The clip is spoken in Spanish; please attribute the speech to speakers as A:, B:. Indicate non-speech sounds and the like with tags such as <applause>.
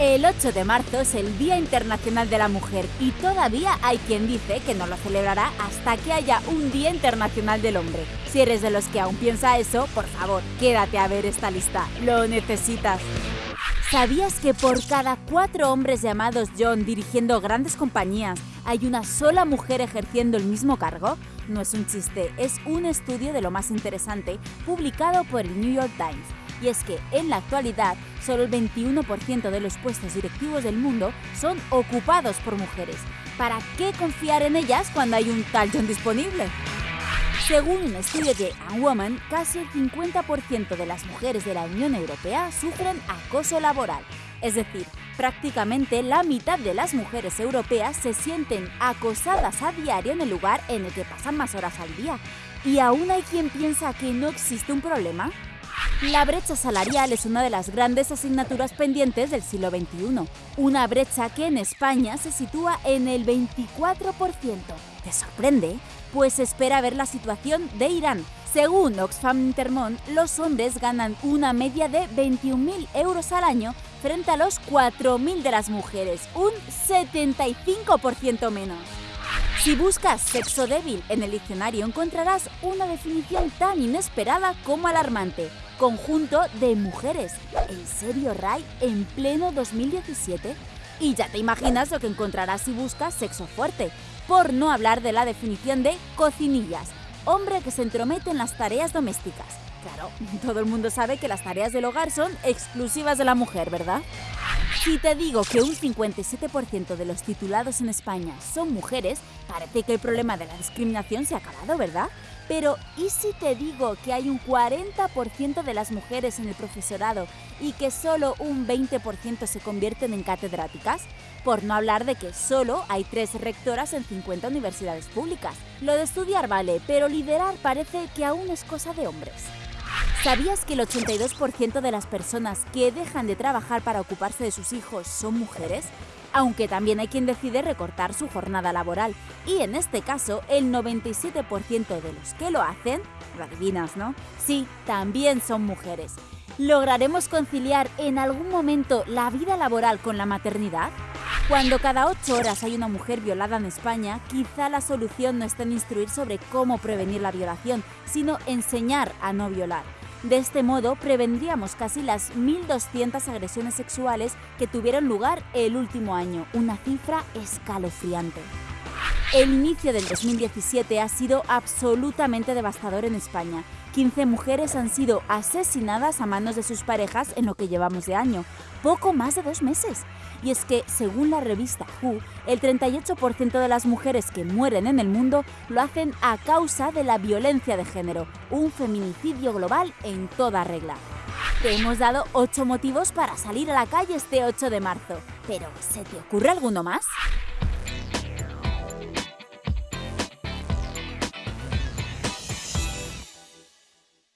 A: El 8 de marzo es el Día Internacional de la Mujer y todavía hay quien dice que no lo celebrará hasta que haya un Día Internacional del Hombre. Si eres de los que aún piensa eso, por favor, quédate a ver esta lista. Lo necesitas. ¿Sabías que por cada cuatro hombres llamados John dirigiendo grandes compañías hay una sola mujer ejerciendo el mismo cargo? No es un chiste, es un estudio de lo más interesante publicado por el New York Times y es que en la actualidad solo el 21% de los puestos directivos del mundo son ocupados por mujeres. ¿Para qué confiar en ellas cuando hay un tal John disponible? Según un estudio de Woman, casi el 50% de las mujeres de la Unión Europea sufren acoso laboral. Es decir, prácticamente la mitad de las mujeres europeas se sienten acosadas a diario en el lugar en el que pasan más horas al día. ¿Y aún hay quien piensa que no existe un problema? La brecha salarial es una de las grandes asignaturas pendientes del siglo XXI, una brecha que en España se sitúa en el 24%. ¿Te sorprende? Pues espera ver la situación de Irán. Según Oxfam Intermont, los hombres ganan una media de 21.000 euros al año frente a los 4.000 de las mujeres, un 75% menos. Si buscas sexo débil en el diccionario encontrarás una definición tan inesperada como alarmante. Conjunto de mujeres. ¿En serio, Ray? ¿En pleno 2017? Y ya te imaginas lo que encontrarás si buscas sexo fuerte. Por no hablar de la definición de cocinillas. Hombre que se entromete en las tareas domésticas. Claro, <laughs> todo el mundo sabe que las tareas del hogar son exclusivas de la mujer, ¿verdad? Si te digo que un 57% de los titulados en España son mujeres, parece que el problema de la discriminación se ha acabado, ¿verdad? Pero ¿y si te digo que hay un 40% de las mujeres en el profesorado y que solo un 20% se convierten en catedráticas? Por no hablar de que solo hay tres rectoras en 50 universidades públicas. Lo de estudiar vale, pero liderar parece que aún es cosa de hombres. ¿Sabías que el 82% de las personas que dejan de trabajar para ocuparse de sus hijos son mujeres? Aunque también hay quien decide recortar su jornada laboral. Y en este caso, el 97% de los que lo hacen, lo adivinas, ¿no? Sí, también son mujeres. ¿Lograremos conciliar en algún momento la vida laboral con la maternidad? Cuando cada ocho horas hay una mujer violada en España, quizá la solución no está en instruir sobre cómo prevenir la violación, sino enseñar a no violar. De este modo, prevendríamos casi las 1.200 agresiones sexuales que tuvieron lugar el último año, una cifra escalofriante. El inicio del 2017 ha sido absolutamente devastador en España. 15 mujeres han sido asesinadas a manos de sus parejas en lo que llevamos de año, poco más de dos meses. Y es que, según la revista Who, el 38% de las mujeres que mueren en el mundo lo hacen a causa de la violencia de género, un feminicidio global en toda regla. Te hemos dado 8 motivos para salir a la calle este 8 de marzo, pero ¿se te ocurre alguno más?